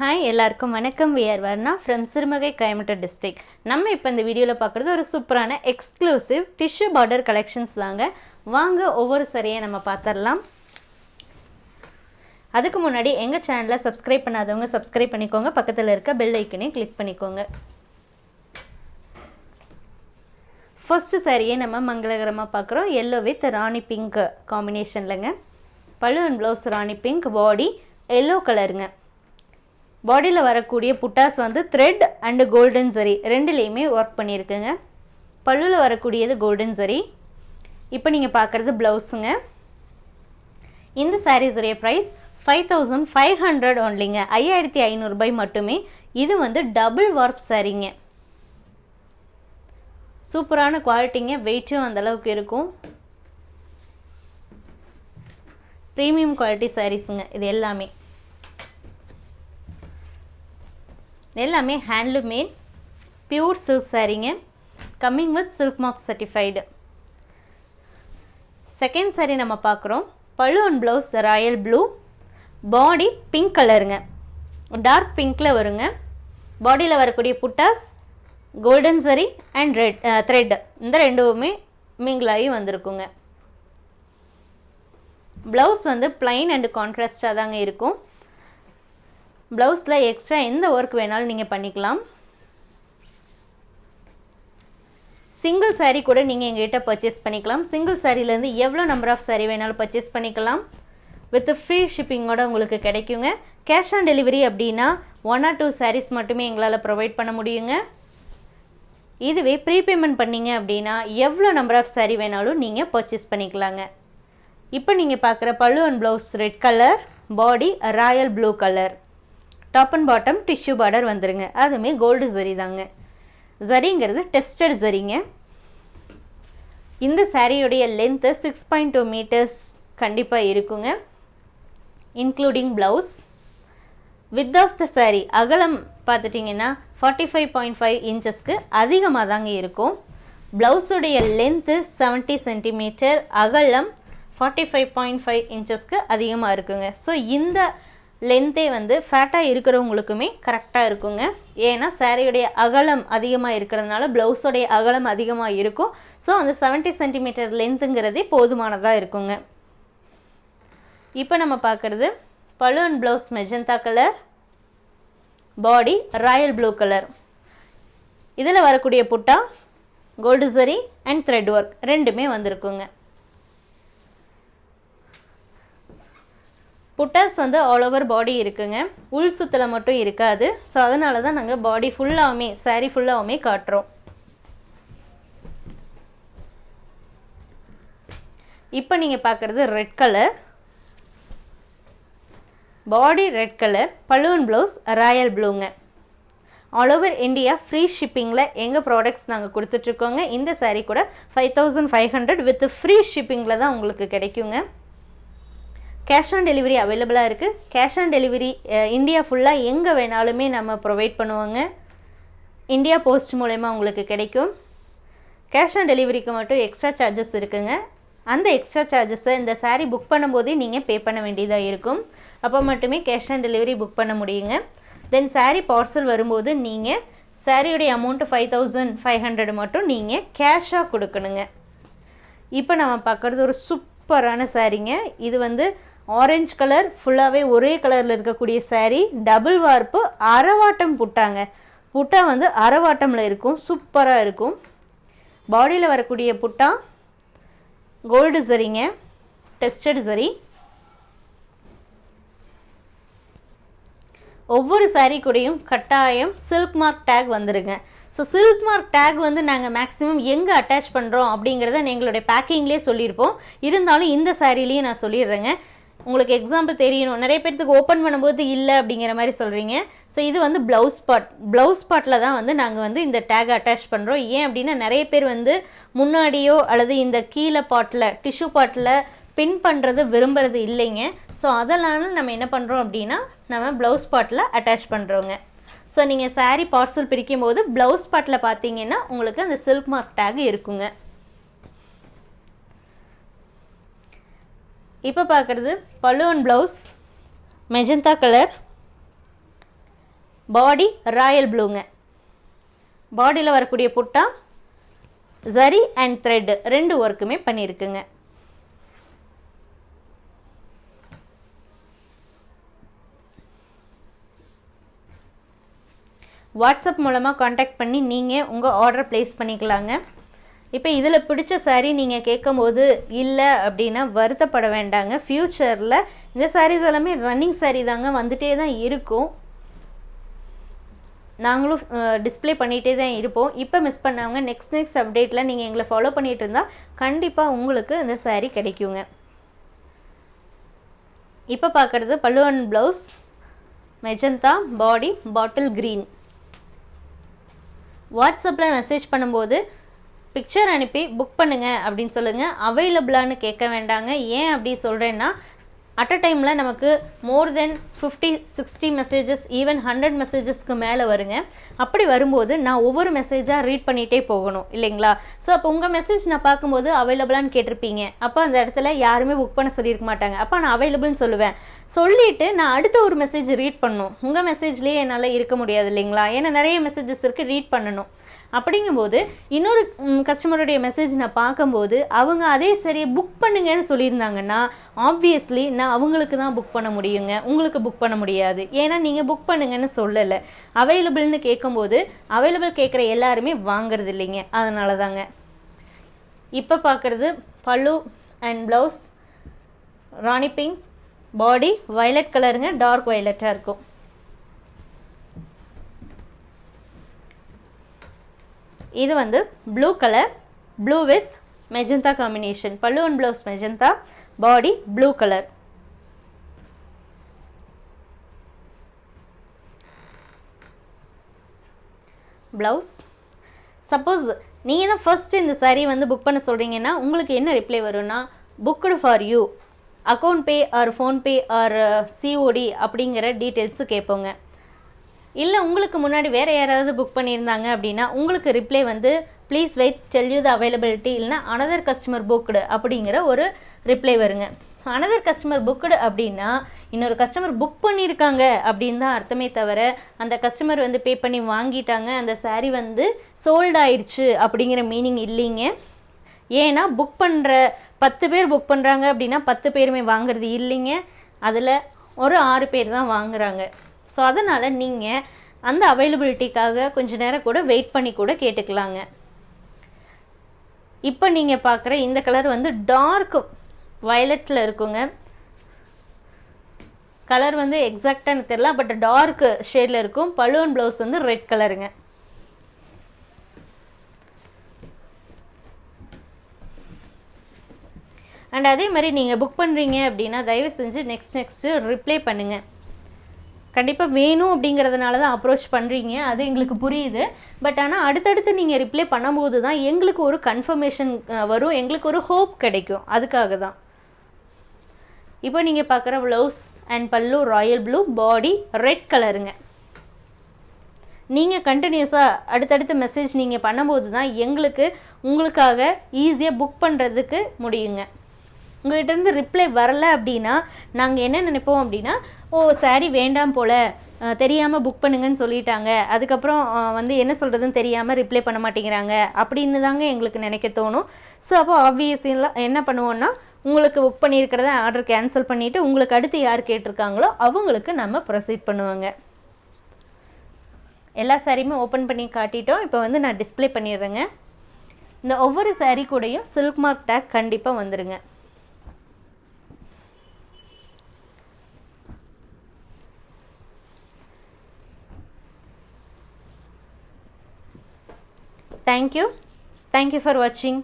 Hi எல்லாருக்கும் வணக்கம். We're Varna from Sirumugai Coimbatore district நம்ம இப்போ இந்த வீடியோவில் பார்க்குறது ஒரு சூப்பரான எக்ஸ்க்ளூசிவ் டிஷ்யூ பார்டர் கலெக்ஷன்ஸ் தாங்க. வாங்க ஒவ்வொரு சரியை நம்ம பார்த்துடலாம் அதுக்கு முன்னாடி எங்கள் சேனலை சப்ஸ்கிரைப் பண்ணாதவங்க சப்ஸ்கிரைப் பண்ணிக்கோங்க. பக்கத்தில் இருக்க பெல் ஐக்கனையும் கிளிக் பண்ணிக்கோங்க. ஃபஸ்ட்டு சாரியை நம்ம மங்களகரமாக பார்க்குறோம் yellow with rani pink காம்பினேஷன்லங்க pallu and blouse rani pink body yellow கலருங்க பாடியில் வரக்கூடிய புட்டாஸ் வந்து த்ரெட் அண்டு கோல்டன் சரி ரெண்டுலேயுமே ஒர்க் பண்ணியிருக்குங்க. பல்லுவில் வரக்கூடியது கோல்டன் சரி இப்போ நீங்கள் பார்க்குறது ப்ளவுஸுங்க இந்த சாரீஸுடைய price five thousand five hundred ஒன்லிங்க ஐயாயிரத்தி ஐநூறுபாய் மட்டுமே. இது வந்து டபுள் வார்ப் சாரீங்க சூப்பரான குவாலிட்டிங்க வெயிட்டும் அந்தளவுக்கு இருக்கும். ப்ரீமியம் குவாலிட்டி சாரீஸுங்க இது எல்லாமே. எல்லாமே handloom made pure silk சாரீங்க coming with silk mark certified second sari நம்ம பார்க்குறோம். Pallu and blouse royal blue body pink கலருங்க டார்க் பிங்க்கில் வருங்க. பாடியில் வரக்கூடிய புட்டாஸ் கோல்டன் சரி அண்ட் ரெட் த்ரெட் இந்த ரெண்டுமே மிங்கிளாகி வந்திருக்குங்க. ப்ளவுஸ் வந்து பிளைன் அண்டு கான்ட்ராஸ்டாக தாங்க இருக்கும். ப்ளவுஸில் எக்ஸ்ட்ரா எந்த ஒர்க் வேணாலும் நீங்கள் பண்ணிக்கலாம். சிங்கிள் சாரீ கூட நீங்கள் எங்ககிட்ட பர்ச்சேஸ் பண்ணிக்கலாம். சிங்கிள் சாரீலேருந்து எவ்வளோ நம்பர் ஆஃப் சாரீ வேணாலும் பர்ச்சேஸ் பண்ணிக்கலாம். வித் ஃப்ரீ ஷிப்பிங்கோட உங்களுக்கு கிடைக்குங்க. கேஷ் ஆன் டெலிவரி அப்படின்னா ஒன் ஆர் டூ சாரீஸ் மட்டுமே எங்களால் ப்ரொவைட் பண்ண முடியுங்க. இதுவே ப்ரீபேமெண்ட் பண்ணிங்க அப்படின்னா எவ்வளோ நம்பர் ஆஃப் சாரீ வேணாலும் நீங்கள் பர்ச்சேஸ் பண்ணிக்கலாங்க. இப்போ நீங்கள் பார்க்குற pallu and blouse red colour body royal blue colour top and bottom tissue border வந்துருங்க. அதுவுமே கோல்டு ஜரி தாங்க. ஜரிங்கிறது டெஸ்டட் ஜரிங்க இந்த சாரியுடைய length six point two meters கண்டிப்பாக இருக்குங்க. Including blouse width of the sari அகலம் பார்த்துட்டிங்கன்னா ஃபார்ட்டி ஃபைவ் பாயிண்ட் ஃபைவ் இன்ச்சஸ்க்கு அதிகமாக தாங்க இருக்கும். ப்ளவுஸுடைய லென்த்து செவன்ட்டி சென்டிமீட்டர் அகலம் ஃபார்ட்டி ஃபைவ் பாயிண்ட் ஃபைவ் இன்ச்சஸ்க்கு அதிகமாக இருக்குங்க. ஸோ இந்த லென்த்தே வந்து ஃபேட்டாக இருக்கிறவங்களுக்குமே கரெக்டாக இருக்குங்க. ஏன்னா சாரியுடைய அகலம் அதிகமாக இருக்கிறதுனால ப்ளவுஸோடைய அகலம் அதிகமாக இருக்கும். ஸோ அந்த செவன்ட்டி சென்டிமீட்டர் லென்த்துங்கிறதே போதுமானதாக இருக்குங்க. இப்போ நம்ம பார்க்குறது pallu and blouse magenta colour body royal blue colour இதில் வரக்கூடிய புட்டா கோல்டு சரி அண்ட் த்ரெட் ஒர்க் ரெண்டுமே வந்திருக்குங்க. புட்டாஸ் வந்து ஆல் ஓவர் பாடி இருக்குங்க. உள் சுத்தில் மட்டும் இருக்காது. ஸோ அதனால தான் நாங்கள் பாடி ஃபுல்லாகவுமே சாரீ ஃபுல்லாகவுமே காட்டுறோம். இப்போ நீங்கள் பார்க்குறது red colour body red colour pallu and blouse royal ப்ளூங்க all over India free ஷிப்பிங்கில் எங்கள் ப்ராடக்ட்ஸ் நாங்கள் கொடுத்துட்ருக்கோங்க இந்த சாரீ கூட five thousand five hundred with free ஷிப்பிங்கில் தான் உங்களுக்கு கிடைக்குங்க. கேஷ் ஆன் டெலிவரி அவைலபிளாக இருக்குது கேஷ் ஆன் டெலிவரி இந்தியா ஃபுல்லாக எங்கே வேணாலுமே நம்ம ப்ரொவைட் பண்ணுவோங்க. இந்தியா போஸ்ட் மூலயமா உங்களுக்கு கிடைக்கும். கேஷ் ஆன் டெலிவரிக்கு மட்டும் எக்ஸ்ட்ரா சார்ஜஸ் இருக்குங்க. அந்த எக்ஸ்ட்ரா சார்ஜஸை இந்த சாரீ புக் பண்ணும்போதே நீங்கள் பே பண்ண வேண்டியதாக இருக்கும். அப்போ மட்டுமே கேஷ் ஆன் டெலிவரி புக் பண்ண முடியுங்க. தென் சாரீ பார்சல் வரும்போது நீங்கள் சாரியுடைய amount five thousand five hundred மட்டும் நீங்கள் கேஷாக கொடுக்கணுங்க. இப்போ நம்ம பார்க்குறது ஒரு சூப்பரான சாரீங்க இது வந்து ஆரஞ்சு கலர் ஃபுல்லாகவே ஒரே கலரில் இருக்கக்கூடிய சாரீ டபுள் வார்ப்பு அரவாட்டம் புட்டாங்க. புட்டா வந்து அரவாட்டமில் இருக்கும் சூப்பராக இருக்கும். பாடியில் வரக்கூடிய புட்டா கோல்டு சரிங்க டெஸ்டட் சரி. ஒவ்வொரு சாரீ கூடையும் கட்டாயம் சில்க் மார்க் டேக் வந்துருங்க. ஸோ சில்க் மார்க் டேக் வந்து நாங்கள் மேக்ஸிமம் எங்கே அட்டாச் பண்ணுறோம் அப்படிங்கிறத எங்களுடைய பேக்கிங்லேயே சொல்லியிருப்போம். இருந்தாலும் இந்த சாரீலேயே நான் சொல்லிடுறேங்க. உங்களுக்கு எக்ஸாம்பிள் தெரியணும். நிறைய பேர்த்துக்கு ஓப்பன் பண்ணும்போது இல்லை அப்படிங்கிற மாதிரி சொல்கிறீங்க ஸோ இது வந்து ப்ளவுஸ் பாட் ப்ளவுஸ் பாட்டில் தான் வந்து நாங்கள் வந்து இந்த டேக் அட்டாச் பண்ணுறோம் ஏன் அப்படின்னா நிறைய பேர் வந்து முன்னாடியோ அல்லது இந்த கீழே பாட்டில் டிஷ்யூ பாட்டில் பின் பண்ணுறது விரும்புறது இல்லைங்க. ஸோ அதனால் நம்ம என்ன பண்ணுறோம் அப்படின்னா நம்ம ப்ளவுஸ் பாட்டில் அட்டாச் பண்ணுறோங்க ஸோ நீங்கள் சாரீ பார்சல் பிரிக்கும் போது ப்ளவுஸ் பாட்டில் பார்த்தீங்கன்னா உங்களுக்கு அந்த சில்க் மார்க் டேக் இருக்குங்க. இப்போ பார்க்குறது pallu and blouse magenta colour body royal ப்ளூங்க பாடியில் வரக்கூடிய புட்டா ஜரி அண்ட் த்ரெட்டு ரெண்டு ஒர்க்குமே பண்ணியிருக்குங்க வாட்ஸ்அப் மூலமாக காண்டாக்ட் பண்ணி நீங்கள் உங்கள் ஆர்டர் ப்ளேஸ் பண்ணிக்கலாங்க. இப்போ இதில் பிடிச்ச சாரீ நீங்கள் கேட்கும்போது இல்லை அப்படின்னா வருத்தப்பட வேண்டாங்க. ஃப்யூச்சரில் இந்த சாரீஸ் எல்லாமே ரன்னிங் சாரீ தாங்க வந்துட்டே தான் இருக்கும். நாங்களும் டிஸ்ப்ளே பண்ணிகிட்டே தான் இருப்போம். இப்போ மிஸ் பண்ணவங்க நெக்ஸ்ட் நெக்ஸ்ட் அப்டேட்டில் நீங்கள் எங்களை ஃபாலோ பண்ணிகிட்டு இருந்தால் கண்டிப்பாக உங்களுக்கு இந்த சாரீ கிடைக்குங்க. இப்போ பார்க்குறது pallu and blouse magenta body bottle green வாட்ஸ்அப்பில் மெசேஜ் பண்ணும்போது பிக்சர் அனுப்பி புக் பண்ணுங்க அப்படின்னு சொல்லுங்கள் அவைலபிளான்னு கேட்க வேண்டாங்க. ஏன் அப்படி சொல்கிறேன்னா அட் அ டைமில் நமக்கு more than fifty sixty messages even hundred மெசேஜஸ்க்கு மேலே வருங்க. அப்படி வரும்போது நான் ஒவ்வொரு மெசேஜாக ரீட் பண்ணிகிட்டே போகணும் இல்லைங்களா? ஸோ அப்போ உங்கள் மெசேஜ் நான் பார்க்கும்போது அவைலபிளான்னு கேட்டிருப்பீங்க. அப்போ அந்த இடத்துல யாருமே புக் பண்ண சொல்லியிருக்க மாட்டாங்க. அப்போ நான் அவைலபிள்னு சொல்லுவேன். சொல்லிவிட்டு நான் அடுத்த ஒரு மெசேஜ் ரீட் பண்ணணும் உங்கள் மெசேஜ்லேயே என்னால் இருக்க முடியாது இல்லைங்களா? ஏன்னா நிறைய மெசேஜஸ் இருக்குது ரீட் பண்ணணும். அப்படிங்கும்போது இன்னொரு கஸ்டமருடைய மெசேஜ் நான் பார்க்கும்போது அவங்க அதே சரி புக் பண்ணுங்கன்னு சொல்லியிருந்தாங்கன்னா ஆப்வியஸ்லி நான் அவங்களுக்கு தான் புக் பண்ண முடியுங்க. உங்களுக்கு புக் பண்ண முடியாது. ஏன்னா நீங்கள் புக் பண்ணுங்கன்னு சொல்லலை. அவைலபிள்னு கேட்கும்போது அவைலபிள் கேட்குற எல்லாருமே வாங்குறது இல்லைங்க. அதனால தாங்க இப்போ பார்க்குறது pallu and blouse rani pink body violet கலருங்க டார்க் வயலட்டாக இருக்கும். இது வந்து blue colour blue with magenta combination pallu and blouse magenta body blue colour blouse suppose நீங்கள் தான் ஃபஸ்ட்டு இந்த சாரீ வந்து புக் பண்ண சொல்கிறீங்கன்னா உங்களுக்கு என்ன ரிப்ளை வரும்னா booked for you account pay or PhonePe or COD அப்படிங்கிற டீட்டெயில்ஸு கேட்போங்க இல்லை உங்களுக்கு முன்னாடி வேறு யாராவது புக் பண்ணியிருந்தாங்க அப்படின்னா உங்களுக்கு ரிப்ளை வந்து please wait tell you the availability இல்லைனா அனதர் கஸ்டமர் புக்டு அப்படிங்கிற ஒரு ரிப்ளை வருங்க. ஸோ அனதர் கஸ்டமர் புக்டு அப்படின்னா இன்னொரு கஸ்டமர் புக் பண்ணியிருக்காங்க அப்படின்னு தான் அர்த்தமே தவிர அந்த கஸ்டமர் வந்து பே பண்ணி வாங்கிட்டாங்க அந்த சாரீ வந்து சோல்ட் ஆயிடுச்சு அப்படிங்கிற மீனிங் இல்லைங்க. ஏன்னா புக் பண்ணுற பத்து பேர் புக் பண்ணுறாங்க அப்படின்னா பத்து பேருமே வாங்குறது இல்லைங்க. அதில் ஒரு ஆறு பேர் தான் வாங்குறாங்க. ஸோ அதனால் நீங்கள் அந்த அவைலபிலிட்டிக்காக கொஞ்ச நேரம் கூட வெயிட் பண்ணி கூட கேட்டுக்கலாங்க. இப்போ நீங்கள் பார்க்குற இந்த கலர் வந்து டார்க் வயலட்டில் இருக்குங்க. கலர் வந்து எக்ஸாக்டாக எனக்கு தெரியல பட் டார்க் ஷேடில் இருக்கும். பலூன் ப்ளவுஸ் வந்து ரெட் கலருங்க அண்ட் அதே மாதிரி நீங்கள் புக் பண்ணுறீங்க அப்படின்னா தயவு செஞ்சு நெக்ஸ்ட் நெக்ஸ்ட்டு ரிப்ளை பண்ணுங்கள் கண்டிப்பாக வேணும் அப்படிங்கிறதுனால தான் அப்ரோச் பண்ணுறீங்க அது எங்களுக்கு புரியுது. பட் ஆனால் அடுத்தடுத்து நீங்கள் ரிப்ளை பண்ணும்போது தான் எங்களுக்கு ஒரு கன்ஃபர்மேஷன் வரும். எங்களுக்கு ஒரு ஹோப் கிடைக்கும். அதுக்காக தான். இப்போ நீங்கள் பார்க்குற blouse and pallu royal blue body red கலருங்க நீங்கள் கண்டினியூஸாக அடுத்தடுத்து மெசேஜ் நீங்கள் பண்ணும்போது தான் எங்களுக்கு உங்களுக்காக ஈஸியாக புக் பண்ணுறதுக்கு முடியுங்க. உங்கள்கிட்ட இருந்து ரிப்ளை வரல அப்படின்னா நாங்கள் என்ன நினைப்போம் அப்படின்னா ஓ saree வேண்டாம் போல். தெரியாமல் புக் பண்ணுங்கன்னு சொல்லிட்டாங்க. அதுக்கப்புறம் வந்து என்ன சொல்கிறதுன்னு தெரியாமல் ரிப்ளை பண்ண மாட்டேங்கிறாங்க. அப்படின்னு தாங்க எங்களுக்கு நினைக்க தோணும். ஸோ அப்போ ஆப்வியஸ்லாம் என்ன பண்ணுவோன்னா உங்களுக்கு புக் பண்ணியிருக்கிறத ஆர்டர் கேன்சல் பண்ணிவிட்டு உங்களுக்கு அடுத்து யார் கேட்டிருக்காங்களோ அவங்களுக்கு நம்ம ப்ரொசீட் பண்ணுவாங்க. எல்லா சாரியுமே ஓப்பன் பண்ணி காட்டிட்டோம். இப்போ வந்து நான் டிஸ்ப்ளே பண்ணிடுறேங்க. இந்த ஒவ்வொரு saree கூடயும் சில்க் மார்க் டேக் கண்டிப்பாக Thank you. Thank you for watching.